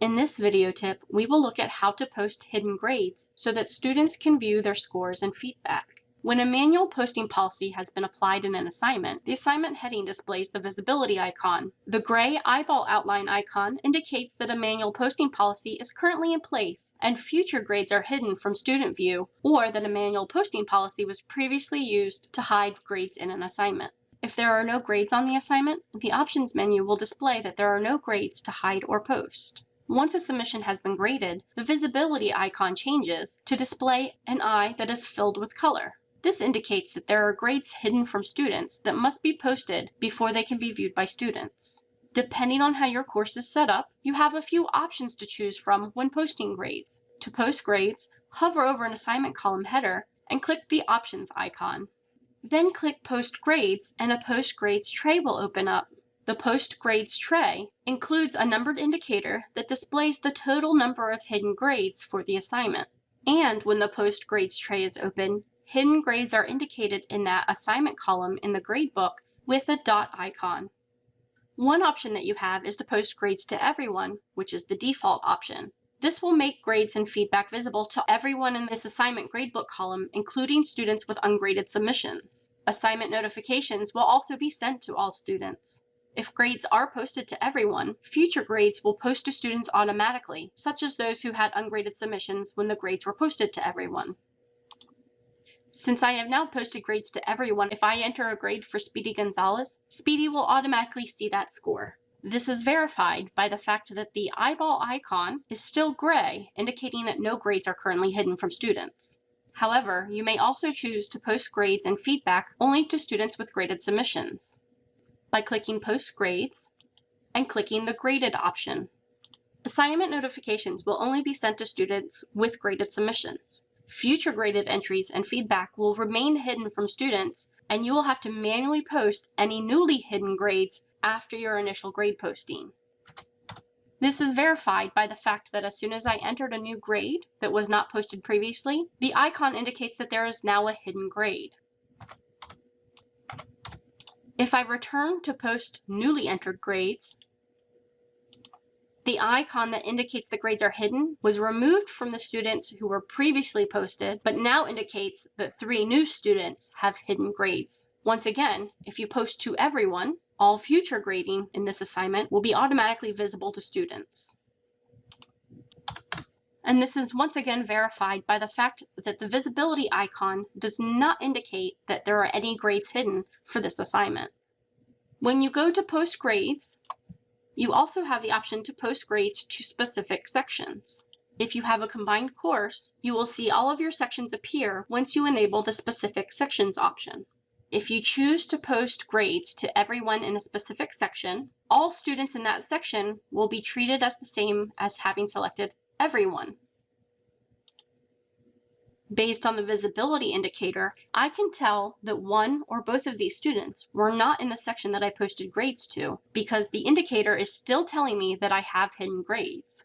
In this video tip, we will look at how to post hidden grades so that students can view their scores and feedback. When a manual posting policy has been applied in an assignment, the assignment heading displays the visibility icon. The gray eyeball outline icon indicates that a manual posting policy is currently in place and future grades are hidden from student view, or that a manual posting policy was previously used to hide grades in an assignment. If there are no grades on the assignment, the options menu will display that there are no grades to hide or post. Once a submission has been graded, the visibility icon changes to display an eye that is filled with color. This indicates that there are grades hidden from students that must be posted before they can be viewed by students. Depending on how your course is set up, you have a few options to choose from when posting grades. To post grades, hover over an assignment column header and click the Options icon. Then click Post Grades and a Post Grades tray will open up. The Post Grades tray includes a numbered indicator that displays the total number of hidden grades for the assignment. And when the Post Grades tray is open, hidden grades are indicated in that assignment column in the gradebook with a dot icon. One option that you have is to post grades to everyone, which is the default option. This will make grades and feedback visible to everyone in this assignment gradebook column, including students with ungraded submissions. Assignment notifications will also be sent to all students. If grades are posted to everyone, future grades will post to students automatically, such as those who had ungraded submissions when the grades were posted to everyone. Since I have now posted grades to everyone, if I enter a grade for Speedy Gonzalez, Speedy will automatically see that score. This is verified by the fact that the eyeball icon is still gray, indicating that no grades are currently hidden from students. However, you may also choose to post grades and feedback only to students with graded submissions by clicking Post Grades and clicking the Graded option. Assignment notifications will only be sent to students with graded submissions. Future graded entries and feedback will remain hidden from students, and you will have to manually post any newly hidden grades after your initial grade posting. This is verified by the fact that as soon as I entered a new grade that was not posted previously, the icon indicates that there is now a hidden grade. If I return to post newly entered grades, the icon that indicates the grades are hidden was removed from the students who were previously posted, but now indicates that three new students have hidden grades. Once again, if you post to everyone, all future grading in this assignment will be automatically visible to students. And this is once again verified by the fact that the visibility icon does not indicate that there are any grades hidden for this assignment. When you go to post grades, you also have the option to post grades to specific sections. If you have a combined course, you will see all of your sections appear once you enable the specific sections option. If you choose to post grades to everyone in a specific section, all students in that section will be treated as the same as having selected everyone. Based on the visibility indicator, I can tell that one or both of these students were not in the section that I posted grades to because the indicator is still telling me that I have hidden grades.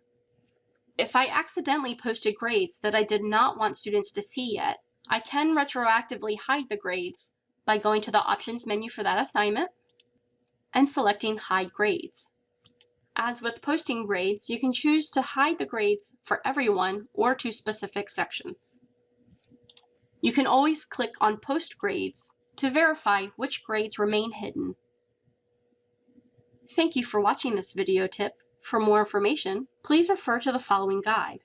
If I accidentally posted grades that I did not want students to see yet, I can retroactively hide the grades by going to the options menu for that assignment and selecting hide grades. As with posting grades, you can choose to hide the grades for everyone or to specific sections. You can always click on Post Grades to verify which grades remain hidden. Thank you for watching this video tip. For more information, please refer to the following guide.